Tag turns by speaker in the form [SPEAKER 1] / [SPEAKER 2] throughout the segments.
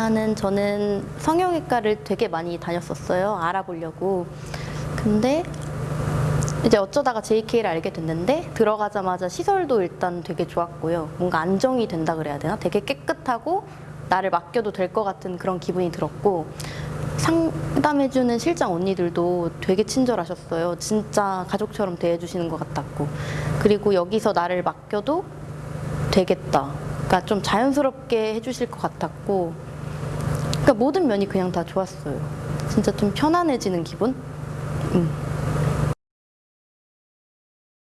[SPEAKER 1] 일단은 저는 성형외과를 되게 많이 다녔었어요. 알아보려고. 근데 이제 어쩌다가 JK를 알게 됐는데 들어가자마자 시설도 일단 되게 좋았고요. 뭔가 안정이 된다 그래야 되나? 되게 깨끗하고 나를 맡겨도 될 것 같은 그런 기분이 들었고 상담해주는 실장 언니들도 되게 친절하셨어요. 진짜 가족처럼 대해주시는 것 같았고 그리고 여기서 나를 맡겨도 되겠다. 그러니까 좀 자연스럽게 해주실 것 같았고 그러니까 모든 면이 그냥 다 좋았어요. 진짜 좀 편안해지는 기분? 음.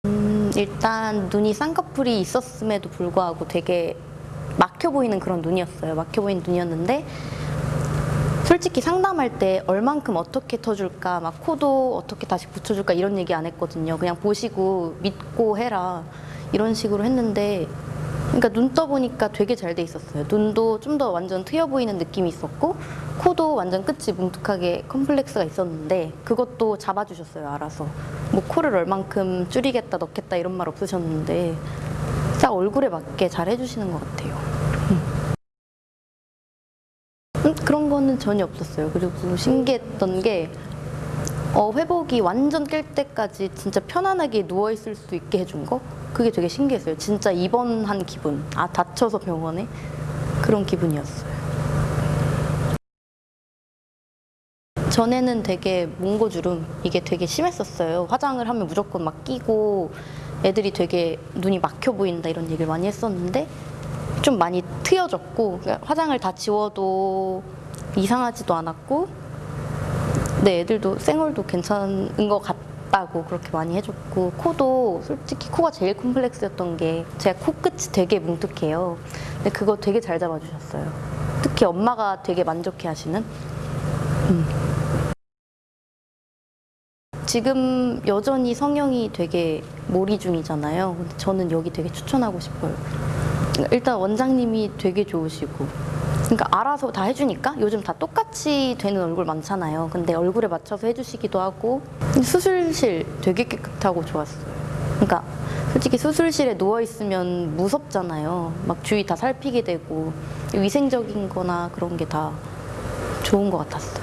[SPEAKER 1] 음, 일단 눈이 쌍꺼풀이 있었음에도 불구하고 되게 막혀 보이는 그런 눈이었어요. 막혀 보이는 눈이었는데 솔직히 상담할 때 얼만큼 어떻게 터줄까, 막 코도 어떻게 다시 붙여줄까 이런 얘기 안 했거든요. 그냥 보시고 믿고 해라 이런 식으로 했는데 그러니까 눈 떠보니까 되게 잘 돼 있었어요. 눈도 좀 더 완전 트여 보이는 느낌이 있었고 코도 완전 끝이 뭉툭하게 컴플렉스가 있었는데 그것도 잡아주셨어요. 알아서 뭐 코를 얼만큼 줄이겠다 넣겠다 이런 말 없으셨는데 딱 얼굴에 맞게 잘 해주시는 것 같아요. 음, 그런 거는 전혀 없었어요. 그리고 신기했던 게 어, 회복이 완전 깰 때까지 진짜 편안하게 누워 있을 수 있게 해준 거 그게 되게 신기했어요. 진짜 입원한 기분. 아 다쳐서 병원에 그런 기분이었어요. 전에는 되게 몽고주름 이게 되게 심했었어요. 화장을 하면 무조건 막 끼고 애들이 되게 눈이 막혀 보인다 이런 얘기를 많이 했었는데 좀 많이 트여졌고 그러니까 화장을 다 지워도 이상하지도 않았고 네 애들도 쌩얼도 괜찮은 것 같다고 그렇게 많이 해줬고 코도 솔직히 코가 제일 콤플렉스였던 게 제가 코끝이 되게 뭉툭해요. 근데 그거 되게 잘 잡아주셨어요. 특히 엄마가 되게 만족해 하시는? 음. 지금 여전히 성형이 되게 몰이 중이잖아요. 근데 저는 여기 되게 추천하고 싶어요. 일단 원장님이 되게 좋으시고 그러니까 알아서 다 해주니까 요즘 다 똑같이 되는 얼굴 많잖아요. 근데 얼굴에 맞춰서 해주시기도 하고 수술실 되게 깨끗하고 좋았어요. 그러니까 솔직히 수술실에 누워있으면 무섭잖아요. 막 주위 다 살피게 되고 위생적인 거나 그런 게 다 좋은 것 같았어요